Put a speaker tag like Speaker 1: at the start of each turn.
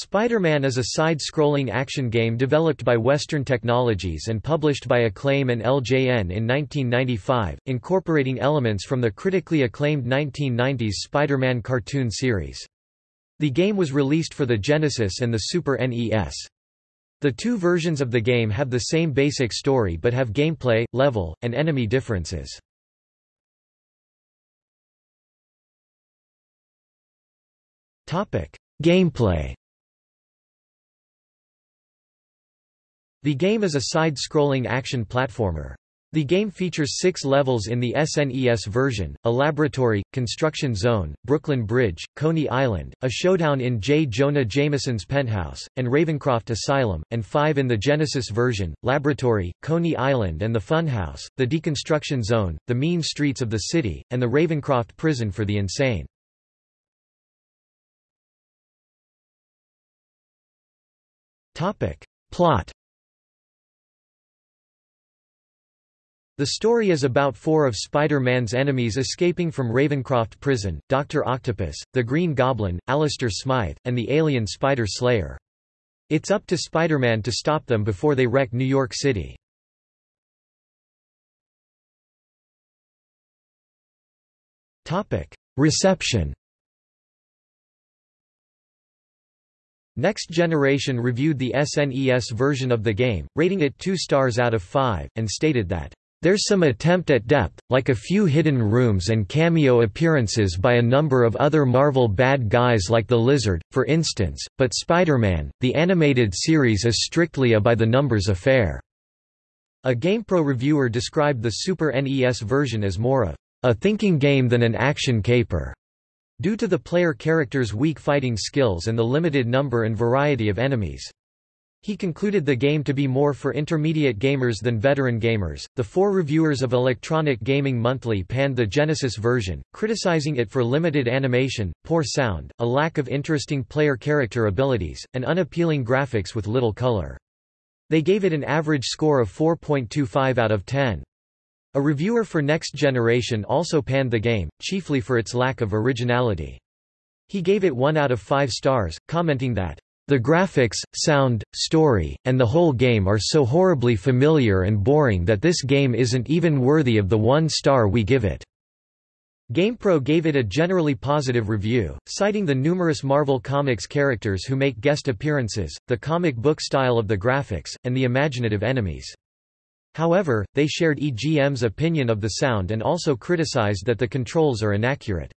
Speaker 1: Spider-Man is a side-scrolling action game developed by Western Technologies and published by Acclaim and LJN in 1995, incorporating elements from the critically acclaimed 1990s Spider-Man cartoon series. The game was released for the Genesis and the Super NES. The two versions of the game have the same basic story but have gameplay, level, and enemy differences. Gameplay The game is a side-scrolling action platformer. The game features six levels in the SNES version, a laboratory, construction zone, Brooklyn Bridge, Coney Island, a showdown in J. Jonah Jameson's penthouse, and Ravencroft Asylum, and five in the Genesis version, Laboratory, Coney Island and the Funhouse, the Deconstruction Zone, the mean streets of the city, and the Ravencroft Prison for the Insane. Plot The story is about four of Spider-Man's enemies escaping from Ravencroft Prison, Dr. Octopus, the Green Goblin, Alistair Smythe, and the alien Spider Slayer. It's up to Spider-Man to stop them before they wreck New York City. Reception Next Generation reviewed the SNES version of the game, rating it 2 stars out of 5, and stated that there's some attempt at depth, like a few hidden rooms and cameo appearances by a number of other Marvel bad guys like the Lizard, for instance, but Spider-Man, the animated series is strictly a by-the-numbers affair." A GamePro reviewer described the Super NES version as more of a thinking game than an action caper, due to the player character's weak fighting skills and the limited number and variety of enemies. He concluded the game to be more for intermediate gamers than veteran gamers. The four reviewers of Electronic Gaming Monthly panned the Genesis version, criticizing it for limited animation, poor sound, a lack of interesting player character abilities, and unappealing graphics with little color. They gave it an average score of 4.25 out of 10. A reviewer for Next Generation also panned the game, chiefly for its lack of originality. He gave it 1 out of 5 stars, commenting that the graphics, sound, story, and the whole game are so horribly familiar and boring that this game isn't even worthy of the one star we give it. GamePro gave it a generally positive review, citing the numerous Marvel Comics characters who make guest appearances, the comic book style of the graphics, and the imaginative enemies. However, they shared EGM's opinion of the sound and also criticized that the controls are inaccurate.